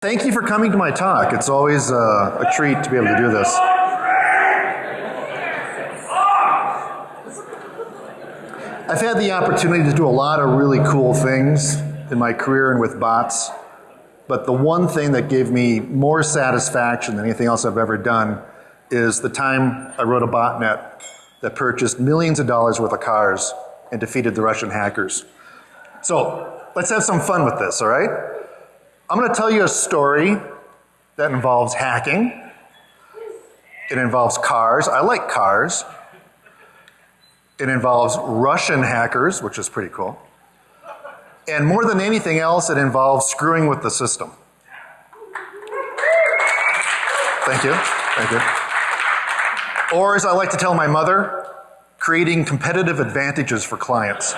Thank you for coming to my talk. It's always uh, a treat to be able to do this. I've had the opportunity to do a lot of really cool things in my career and with bots, but the one thing that gave me more satisfaction than anything else I've ever done is the time I wrote a botnet that purchased millions of dollars worth of cars and defeated the Russian hackers. So let's have some fun with this, all right? I'm going to tell you a story that involves hacking. It involves cars. I like cars. It involves Russian hackers, which is pretty cool. And more than anything else, it involves screwing with the system. Thank you. Thank you. Or, as I like to tell my mother, creating competitive advantages for clients.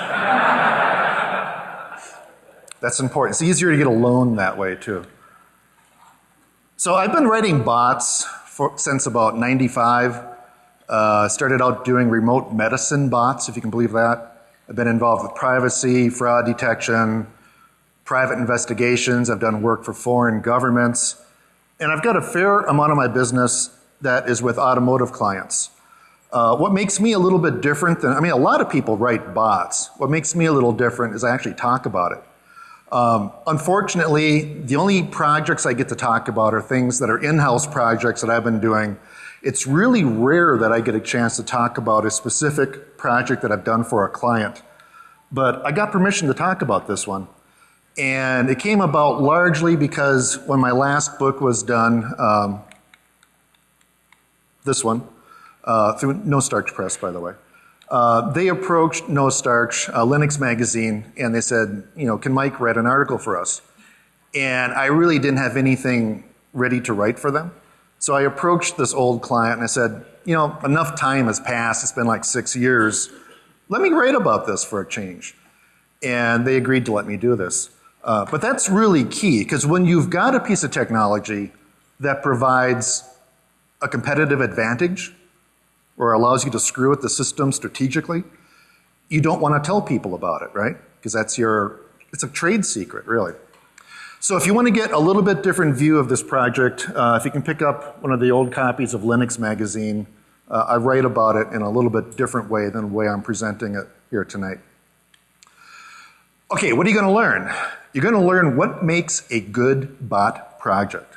That's important. It's easier to get a loan that way, too. So, I've been writing bots for, since about 95. Uh, started out doing remote medicine bots, if you can believe that. I've been involved with privacy, fraud detection, private investigations. I've done work for foreign governments. And I've got a fair amount of my business that is with automotive clients. Uh, what makes me a little bit different than, I mean, a lot of people write bots. What makes me a little different is I actually talk about it. Um, unfortunately, the only projects I get to talk about are things that are in house projects that I've been doing it's really rare that I get a chance to talk about a specific project that I've done for a client. But I got permission to talk about this one. And it came about largely because when my last book was done, um, this one, uh, through No Starch Press, by the way, uh, they approached No Starch, uh, Linux Magazine, and they said, you know, can Mike write an article for us? And I really didn't have anything ready to write for them. So I approached this old client and I said, you know, enough time has passed. It's been like six years. Let me write about this for a change. And they agreed to let me do this. Uh, but that's really key because when you've got a piece of technology that provides a competitive advantage or allows you to screw with the system strategically, you don't want to tell people about it, right? Because that's your, it's a trade secret, really. So if you want to get a little bit different view of this project, uh, if you can pick up one of the old copies of Linux Magazine, uh, I write about it in a little bit different way than the way I'm presenting it here tonight. Okay, what are you going to learn? You're going to learn what makes a good bot project.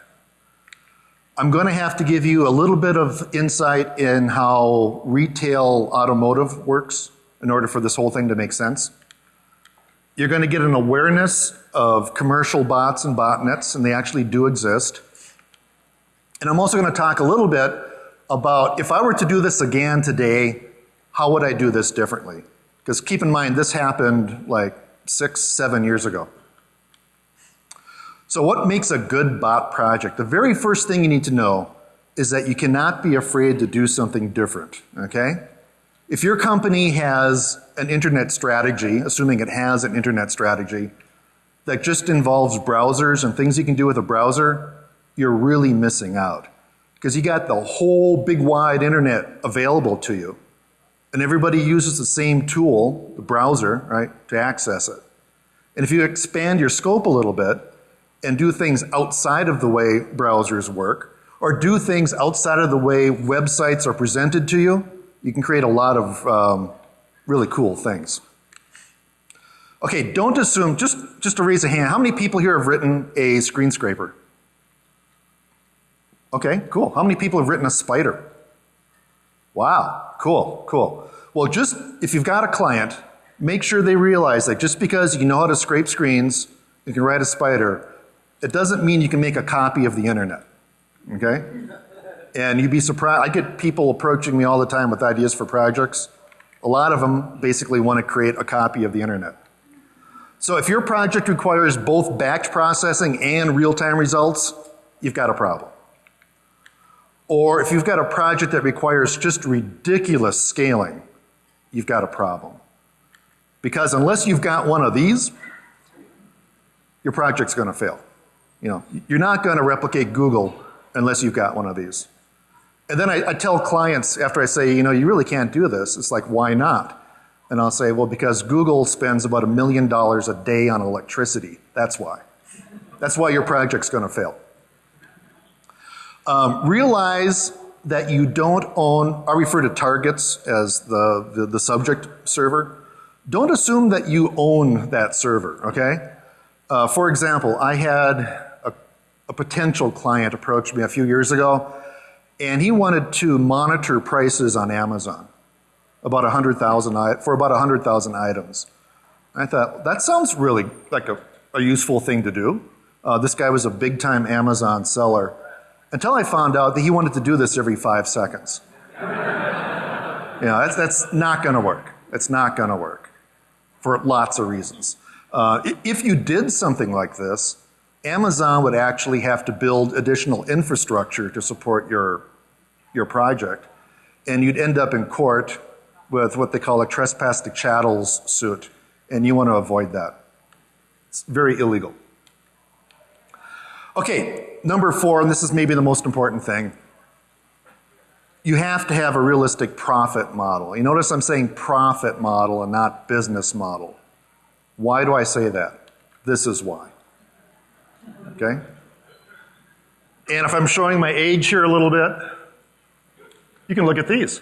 I'm going to have to give you a little bit of insight in how retail automotive works in order for this whole thing to make sense. You're going to get an awareness of commercial bots and botnets, and they actually do exist. And I'm also going to talk a little bit about if I were to do this again today, how would I do this differently? Because keep in mind, this happened like six, seven years ago. So, what makes a good bot project? The very first thing you need to know is that you cannot be afraid to do something different, okay? If your company has an internet strategy, assuming it has an internet strategy, that just involves browsers and things you can do with a browser, you're really missing out. Because you got the whole big wide internet available to you. And everybody uses the same tool, the browser, right, to access it. And if you expand your scope a little bit and do things outside of the way browsers work, or do things outside of the way websites are presented to you, you can create a lot of um, really cool things. Okay, don't assume, just, just to raise a hand, how many people here have written a screen scraper? Okay, cool. How many people have written a spider? Wow, cool, cool. Well, just if you've got a client, make sure they realize that just because you know how to scrape screens, you can write a spider, it doesn't mean you can make a copy of the internet. Okay? And you'd be surprised. I get people approaching me all the time with ideas for projects. A lot of them basically want to create a copy of the internet. So if your project requires both batch processing and real-time results, you've got a problem. Or if you've got a project that requires just ridiculous scaling, you've got a problem. Because unless you've got one of these, your project's going to fail. You know, you're not going to replicate Google unless you've got one of these. And then I, I tell clients after I say, you know, you really can't do this. It's like, why not? And I'll say, well, because Google spends about a million dollars a day on electricity. That's why. That's why your project's going to fail. Um, realize that you don't own, I refer to targets as the, the, the, subject server. Don't assume that you own that server, okay? Uh, for example, I had a, potential client approached me a few years ago, and he wanted to monitor prices on Amazon about 100,000 for about 100,000 items. I thought, that sounds really like a, a useful thing to do. Uh, this guy was a big time Amazon seller until I found out that he wanted to do this every five seconds. you know, that's, that's not going to work. It's not going to work for lots of reasons. Uh, if you did something like this, Amazon would actually have to build additional infrastructure to support your, your project. And you'd end up in court with what they call a trespass to chattels suit. And you want to avoid that. It's very illegal. Okay, number four, and this is maybe the most important thing. You have to have a realistic profit model. You notice I'm saying profit model and not business model. Why do I say that? This is why. Okay? And if I'm showing my age here a little bit, you can look at these.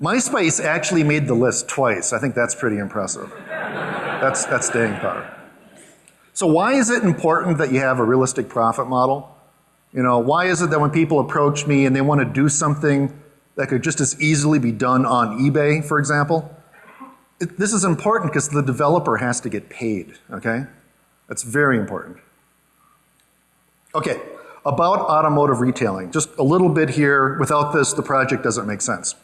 MySpace actually made the list twice. I think that's pretty impressive. That's, that's staying power. So why is it important that you have a realistic profit model? You know, why is it that when people approach me and they want to do something that could just as easily be done on eBay, for example? It, this is important because the developer has to get paid, okay? That's very important. Okay, about automotive retailing. Just a little bit here. Without this, the project doesn't make sense.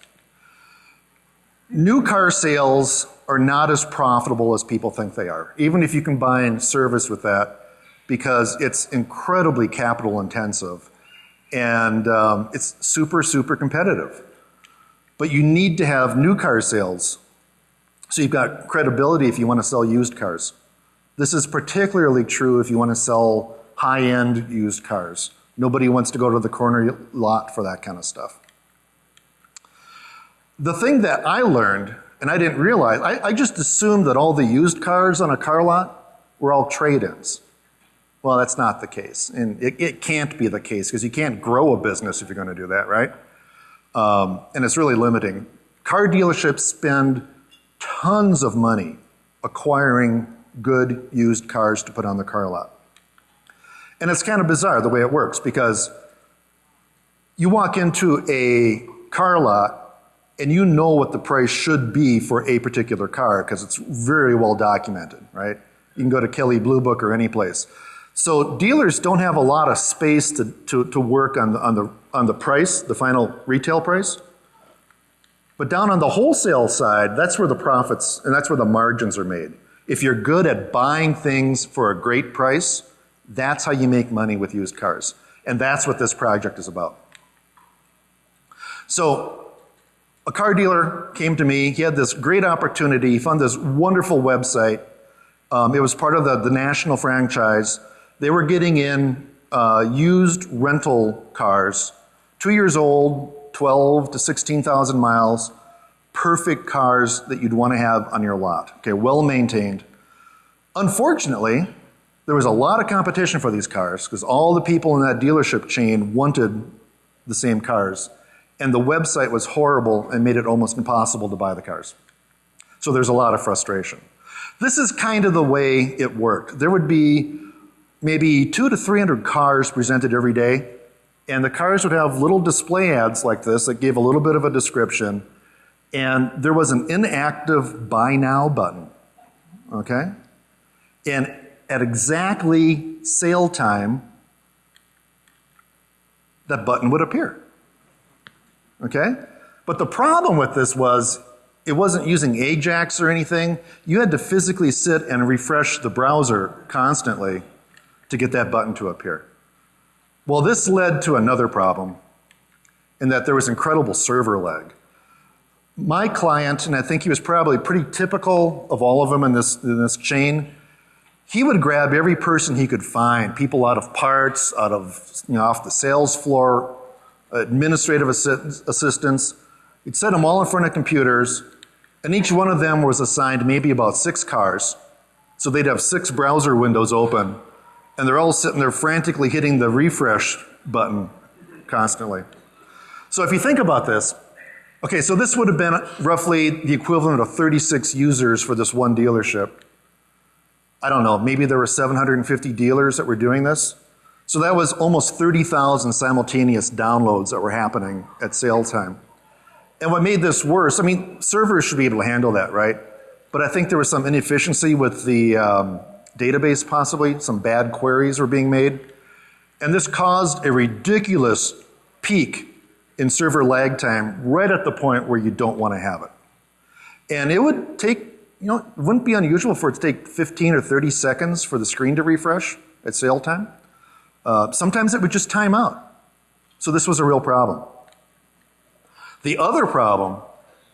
New car sales are not as profitable as people think they are, even if you combine service with that, because it's incredibly capital intensive and um, it's super, super competitive. But you need to have new car sales so you've got credibility if you want to sell used cars. This is particularly true if you want to sell high end used cars. Nobody wants to go to the corner lot for that kind of stuff. The thing that I learned and I didn't realize, I, I just assumed that all the used cars on a car lot were all trade-ins. Well, that's not the case. And it, it can't be the case because you can't grow a business if you're going to do that, right? Um, and it's really limiting. Car dealerships spend tons of money acquiring good used cars to put on the car lot. And it's kind of bizarre the way it works because you walk into a car lot and you know what the price should be for a particular car because it's very well documented, right? You can go to Kelley Blue Book or any place. So dealers don't have a lot of space to, to, to work on the, on, the, on the price, the final retail price. But down on the wholesale side, that's where the profits and that's where the margins are made. If you're good at buying things for a great price, that's how you make money with used cars. And that's what this project is about. So a car dealer came to me. He had this great opportunity. He found this wonderful website. Um, it was part of the, the national franchise. They were getting in uh, used rental cars, two years old, 12 to 16,000 miles, perfect cars that you'd want to have on your lot. Okay, well maintained. Unfortunately, there was a lot of competition for these cars because all the people in that dealership chain wanted the same cars and the website was horrible and made it almost impossible to buy the cars. So there's a lot of frustration. This is kind of the way it worked. There would be maybe two to 300 cars presented every day, and the cars would have little display ads like this that gave a little bit of a description, and there was an inactive buy now button, okay? And at exactly sale time, that button would appear. Okay? But the problem with this was it wasn't using Ajax or anything. You had to physically sit and refresh the browser constantly to get that button to appear. Well, this led to another problem in that there was incredible server lag. My client, and I think he was probably pretty typical of all of them in this, in this chain, he would grab every person he could find, people out of parts, out of, you know, off the sales floor, administrative assistants. He'd set them all in front of computers, and each one of them was assigned maybe about six cars. So they'd have six browser windows open, and they're all sitting there frantically hitting the refresh button constantly. So if you think about this, okay, so this would have been roughly the equivalent of 36 users for this one dealership. I don't know, maybe there were 750 dealers that were doing this. So that was almost 30,000 simultaneous downloads that were happening at sale time. And what made this worse, I mean, servers should be able to handle that, right? But I think there was some inefficiency with the um, database, possibly. Some bad queries were being made. And this caused a ridiculous peak in server lag time right at the point where you don't want to have it. And it would take, you know, it wouldn't be unusual for it to take 15 or 30 seconds for the screen to refresh at sale time. Uh, sometimes it would just time out. So this was a real problem. The other problem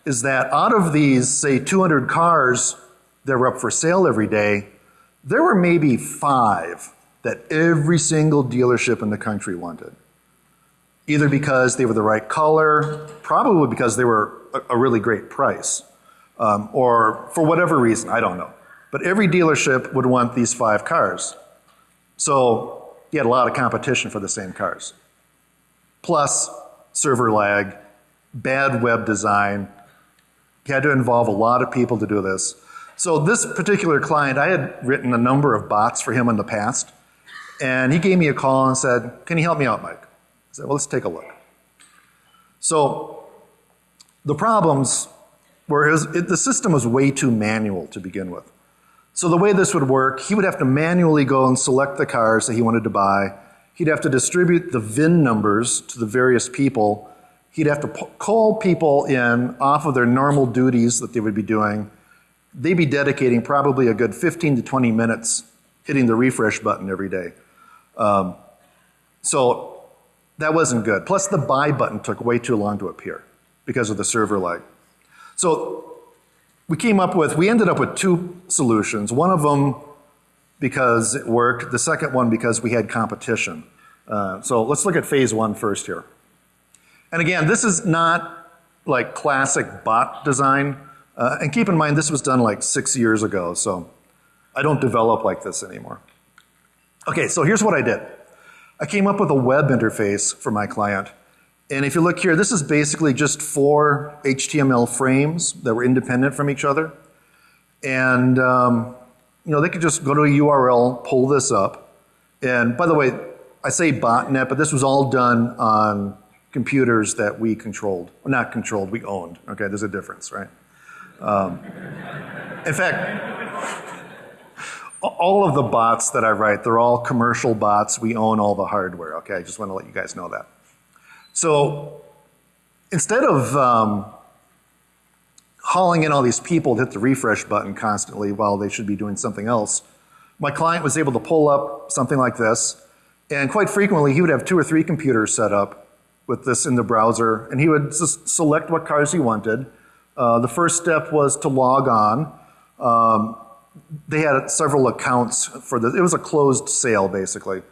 is that out of these, say, 200 cars that were up for sale every day, there were maybe five that every single dealership in the country wanted. Either because they were the right color, probably because they were a, a really great price, um, or for whatever reason, I don't know. But every dealership would want these five cars. So you had a lot of competition for the same cars. Plus server lag, bad web design. You had to involve a lot of people to do this. So this particular client, I had written a number of bots for him in the past. And he gave me a call and said, can you help me out, Mike? Well, let's take a look. So the problems were his, it, the system was way too manual to begin with. So the way this would work, he would have to manually go and select the cars that he wanted to buy. He'd have to distribute the VIN numbers to the various people He'd have to call people in off of their normal duties that they would be doing. They'd be dedicating probably a good 15 to 20 minutes hitting the refresh button every day. Um, so that wasn't good. Plus the buy button took way too long to appear because of the server lag. So we came up with, we ended up with two solutions. One of them because it worked, the second one because we had competition. Uh, so let's look at phase one first here. And again, this is not like classic bot design. Uh, and keep in mind, this was done like six years ago, so I don't develop like this anymore. Okay, so here's what I did. I came up with a web interface for my client. And if you look here, this is basically just four HTML frames that were independent from each other. And, um, you know, they could just go to a URL, pull this up. And by the way, I say botnet, but this was all done on computers that we controlled. Well, not controlled, we owned. Okay, there's a difference, right? Um, in fact, all of the bots that I write, they're all commercial bots. We own all the hardware, okay? I just want to let you guys know that. So instead of um, hauling in all these people to hit the refresh button constantly while they should be doing something else, my client was able to pull up something like this, and quite frequently he would have two or three computers set up with this in the browser, and he would just select what cars he wanted. Uh, the first step was to log on. Um, they had several accounts for this. It was a closed sale, basically.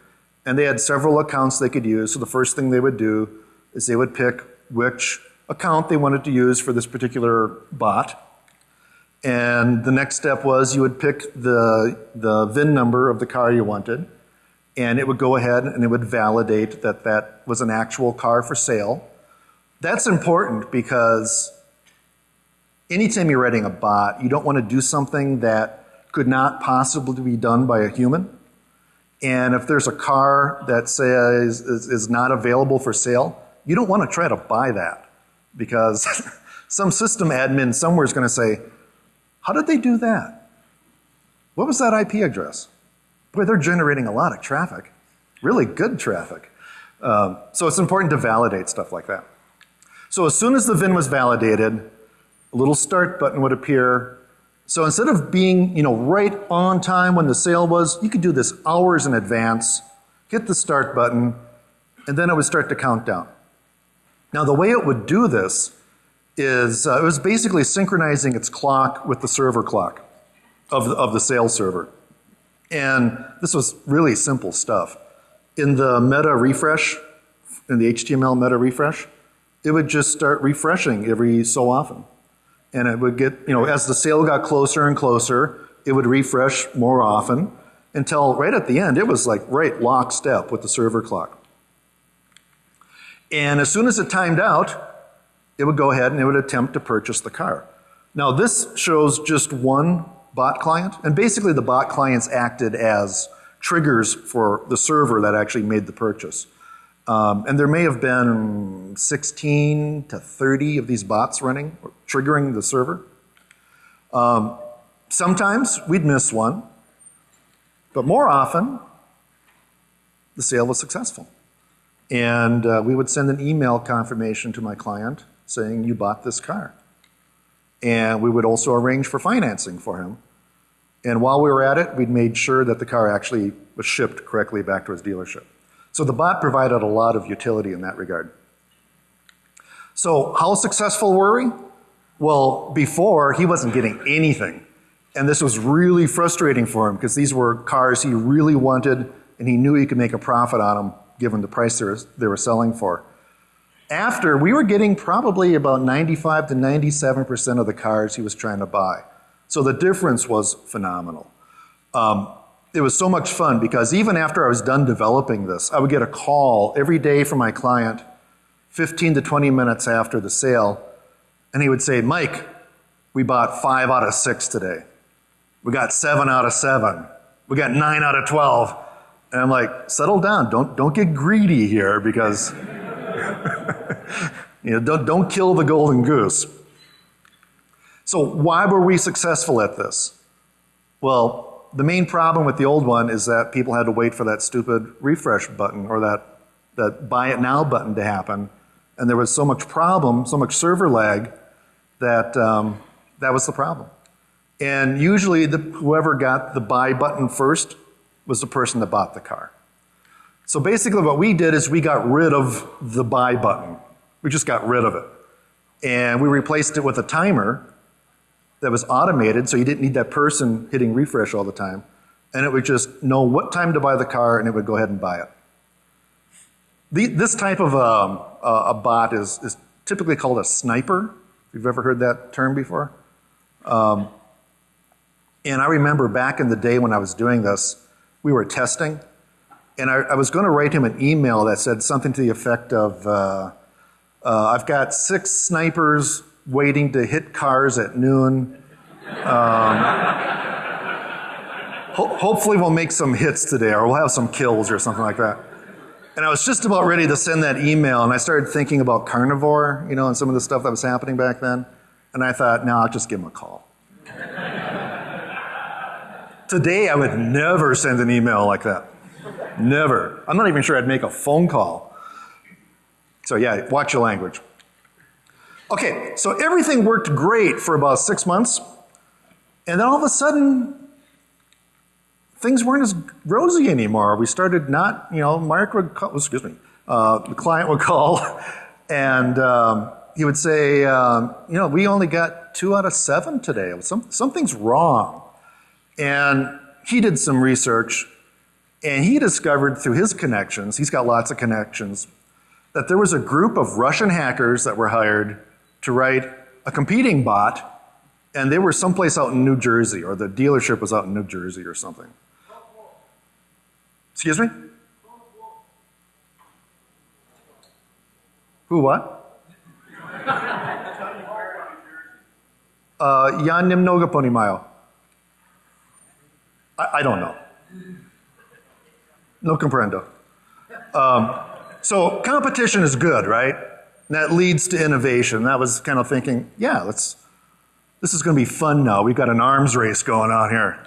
And they had several accounts they could use. So the first thing they would do is they would pick which account they wanted to use for this particular bot. And the next step was you would pick the, the VIN number of the car you wanted and it would go ahead and it would validate that that was an actual car for sale. That's important because anytime you're writing a bot, you don't want to do something that could not possibly be done by a human. And if there's a car that says is, is not available for sale, you don't want to try to buy that because some system admin somewhere is going to say, how did they do that? What was that IP address? Boy, they're generating a lot of traffic, really good traffic. Um, so it's important to validate stuff like that. So as soon as the VIN was validated, a little start button would appear. So instead of being, you know, right on time when the sale was, you could do this hours in advance, hit the start button, and then it would start to count down. Now the way it would do this is uh, it was basically synchronizing its clock with the server clock of the, of the sales server. And this was really simple stuff. In the meta refresh, in the HTML meta refresh, it would just start refreshing every so often. And it would get, you know, as the sale got closer and closer, it would refresh more often until right at the end, it was like right lockstep with the server clock. And as soon as it timed out, it would go ahead and it would attempt to purchase the car. Now, this shows just one bot client, and basically the bot clients acted as triggers for the server that actually made the purchase. Um, and there may have been 16 to 30 of these bots running, triggering the server. Um, sometimes we'd miss one, but more often, the sale was successful. And uh, we would send an email confirmation to my client saying, You bought this car. And we would also arrange for financing for him. And while we were at it, we'd made sure that the car actually was shipped correctly back to his dealership. So the bot provided a lot of utility in that regard. So, how successful were we? Well, before, he wasn't getting anything. And this was really frustrating for him because these were cars he really wanted and he knew he could make a profit on them given the price they were, they were selling for. After, we were getting probably about 95 to 97% of the cars he was trying to buy. So the difference was phenomenal. Um, it was so much fun because even after I was done developing this, I would get a call every day from my client, 15 to 20 minutes after the sale, and he would say, Mike, we bought five out of six today. We got seven out of seven. We got nine out of 12. And I'm like, settle down. Don't, don't get greedy here because, you know, don't, don't kill the golden goose. So, why were we successful at this? Well, the main problem with the old one is that people had to wait for that stupid refresh button or that, that buy it now button to happen. And there was so much problem, so much server lag, that um, that was the problem. And usually, the, whoever got the buy button first was the person that bought the car. So basically, what we did is we got rid of the buy button. We just got rid of it. And we replaced it with a timer that was automated, so you didn't need that person hitting refresh all the time. And it would just know what time to buy the car, and it would go ahead and buy it. The, this type of um, uh, a bot is, is typically called a sniper. If you've ever heard that term before. Um, and I remember back in the day when I was doing this, we were testing, and I, I was going to write him an email that said something to the effect of, uh, uh, "I've got six snipers waiting to hit cars at noon. Um, ho- hopefully, we'll make some hits today, or we'll have some kills, or something like that." And I was just about ready to send that email, and I started thinking about carnivore, you know, and some of the stuff that was happening back then. And I thought, no, I'll just give him a call. Today, I would never send an email like that. Never. I'm not even sure I'd make a phone call. So, yeah, watch your language. Okay, so everything worked great for about six months. And then all of a sudden, things weren't as rosy anymore. We started not, you know, Mark would call, excuse me, uh, the client would call, and um, he would say, um, you know, we only got two out of seven today. Some, something's wrong. And he did some research and he discovered through his connections, he's got lots of connections, that there was a group of Russian hackers that were hired to write a competing bot, and they were someplace out in New Jersey, or the dealership was out in New Jersey or something. Excuse me? Who what? Uh, ja nie mnogo ponimayo. I, I don't know. No comprendo. Um, so competition is good, right? That leads to innovation. That was kind of thinking, yeah, let's. This is going to be fun now. We've got an arms race going on here.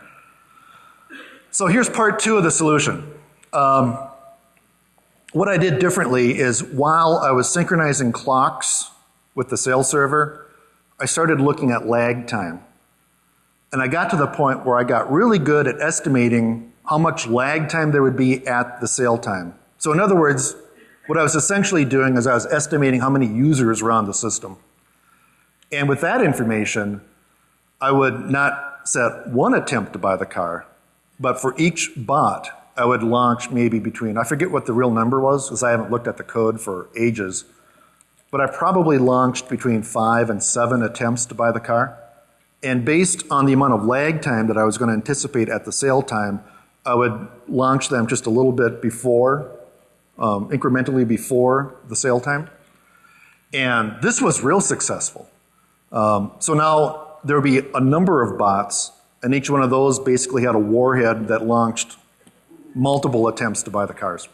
So here's part two of the solution. Um, what I did differently is while I was synchronizing clocks with the sales server, I started looking at lag time. And I got to the point where I got really good at estimating how much lag time there would be at the sale time. So, in other words, what I was essentially doing is I was estimating how many users were on the system. And with that information, I would not set one attempt to buy the car, but for each bot, I would launch maybe between, I forget what the real number was because I haven't looked at the code for ages, but I probably launched between five and seven attempts to buy the car. And based on the amount of lag time that I was going to anticipate at the sale time, I would launch them just a little bit before, um, incrementally before the sale time. And this was real successful. Um, so now there would be a number of bots, and each one of those basically had a warhead that launched multiple attempts to buy the cars.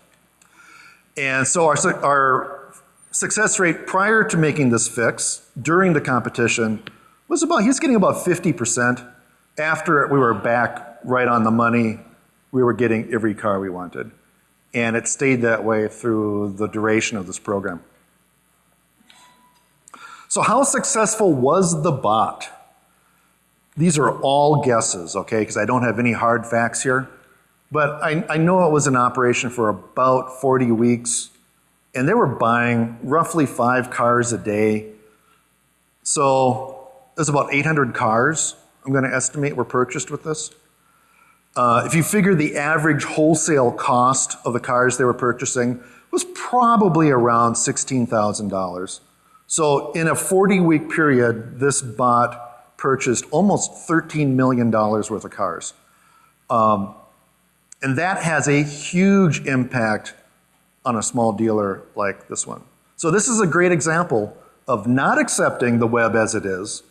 And so our, our success rate prior to making this fix during the competition was about, he was getting about 50%. After we were back right on the money, we were getting every car we wanted. And it stayed that way through the duration of this program. So how successful was the bot? These are all guesses, okay, because I don't have any hard facts here. But I, I know it was in operation for about 40 weeks, and they were buying roughly five cars a day. So there's about 800 cars, I'm going to estimate, were purchased with this. Uh, if you figure the average wholesale cost of the cars they were purchasing was probably around $16,000. So in a 40 week period, this bot purchased almost $13 million worth of cars. Um, and that has a huge impact on a small dealer like this one. So this is a great example of not accepting the web as it is,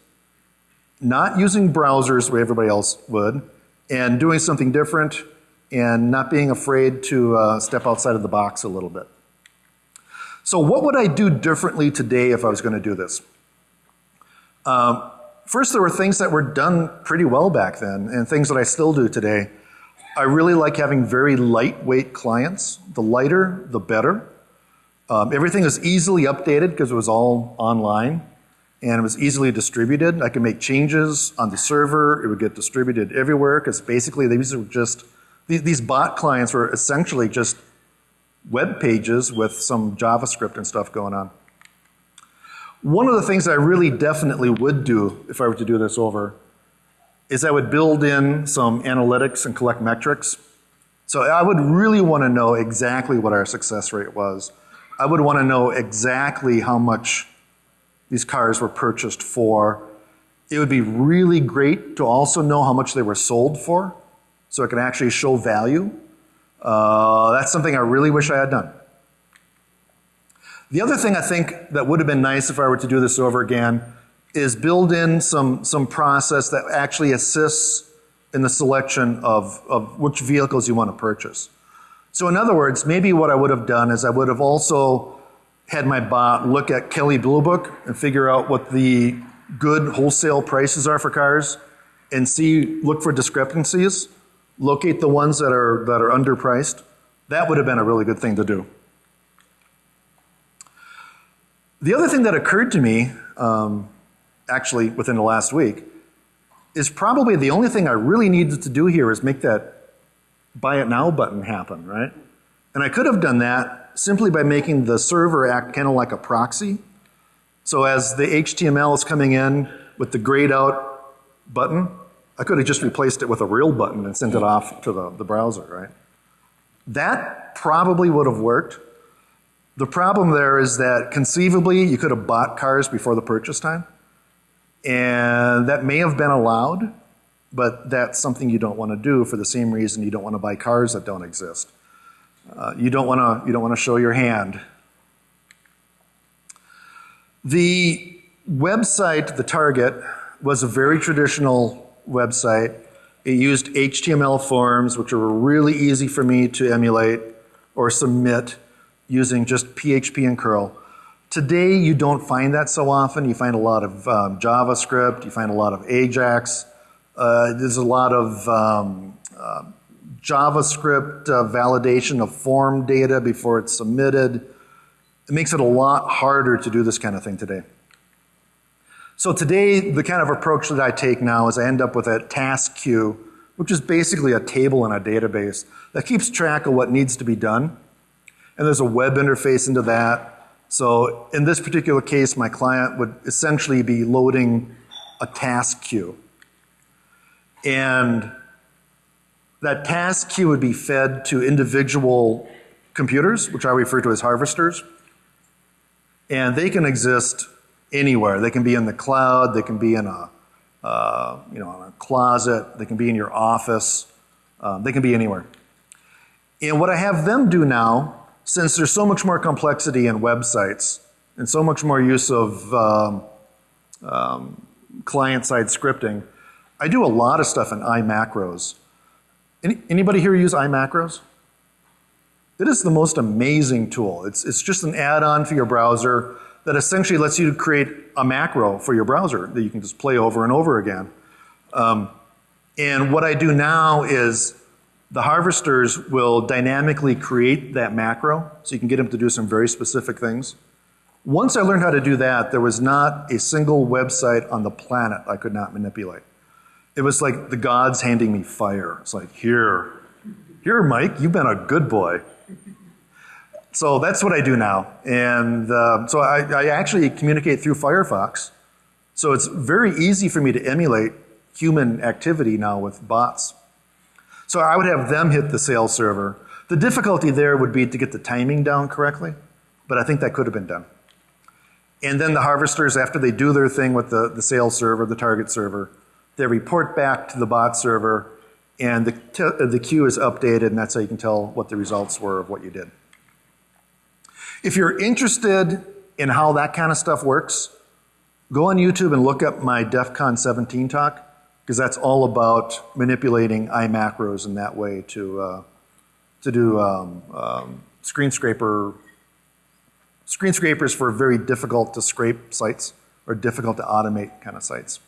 not using browsers where everybody else would, and doing something different and not being afraid to uh, step outside of the box a little bit. So what would I do differently today if I was going to do this? Um, first, there were things that were done pretty well back then and things that I still do today. I really like having very lightweight clients. The lighter, the better. Um, everything was easily updated because it was all online and it was easily distributed. I could make changes on the server. It would get distributed everywhere because basically these were just, these bot clients were essentially just web pages with some JavaScript and stuff going on. One of the things I really definitely would do if I were to do this over is I would build in some analytics and collect metrics. So I would really want to know exactly what our success rate was. I would want to know exactly how much these cars were purchased for. It would be really great to also know how much they were sold for so it can actually show value. Uh, that's something I really wish I had done. The other thing I think that would have been nice if I were to do this over again is build in some, some process that actually assists in the selection of, of which vehicles you want to purchase. So in other words, maybe what I would have done is I would have also had my bot look at Kelley Blue Book and figure out what the good wholesale prices are for cars and see, look for discrepancies locate the ones that are, that are underpriced. That would have been a really good thing to do. The other thing that occurred to me, um, actually within the last week, is probably the only thing I really needed to do here is make that buy it now button happen, right? And I could have done that simply by making the server act kind of like a proxy. So as the HTML is coming in with the grayed out button, I could have just replaced it with a real button and sent it off to the, the browser, right? That probably would have worked. The problem there is that conceivably you could have bought cars before the purchase time. And that may have been allowed, but that's something you don't want to do for the same reason you don't want to buy cars that don't exist. Uh, you don't want to you don't want to show your hand. The website, the target, was a very traditional website. It used HTML forms, which were really easy for me to emulate or submit using just PHP and curl. Today, you don't find that so often. You find a lot of um, JavaScript, you find a lot of Ajax. Uh, there's a lot of um, uh, JavaScript uh, validation of form data before it's submitted. It makes it a lot harder to do this kind of thing today. So today, the kind of approach that I take now is I end up with a task queue, which is basically a table in a database that keeps track of what needs to be done. And there's a web interface into that. So in this particular case, my client would essentially be loading a task queue. And that task queue would be fed to individual computers, which I refer to as harvesters. And they can exist anywhere. They can be in the cloud, they can be in a uh, you know, in a closet, they can be in your office, um, they can be anywhere. And what I have them do now, since there's so much more complexity in websites and so much more use of um, um, client-side scripting, I do a lot of stuff in iMacros. Any, anybody here use iMacros? It is the most amazing tool. It's, it's just an add-on for your browser that essentially lets you create a macro for your browser that you can just play over and over again. Um, and what I do now is the harvesters will dynamically create that macro so you can get them to do some very specific things. Once I learned how to do that, there was not a single website on the planet I could not manipulate. It was like the gods handing me fire. It's like, here, here, Mike, you've been a good boy. So that's what I do now. And uh, so I, I, actually communicate through Firefox. So it's very easy for me to emulate human activity now with bots. So I would have them hit the sales server. The difficulty there would be to get the timing down correctly, but I think that could have been done. And then the harvesters, after they do their thing with the, the sales server, the target server, they report back to the bot server, and the, the queue is updated, and that's how you can tell what the results were of what you did. If you're interested in how that kind of stuff works, go on YouTube and look up my DEF CON 17 talk, because that's all about manipulating iMacros in that way to, uh, to do um, um, screen scraper, screen scrapers for very difficult to scrape sites or difficult to automate kind of sites.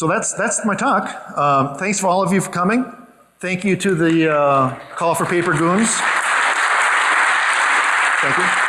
So that's, that's my talk. Um, thanks for all of you for coming. Thank you to the uh, Call for Paper Goons. Thank you.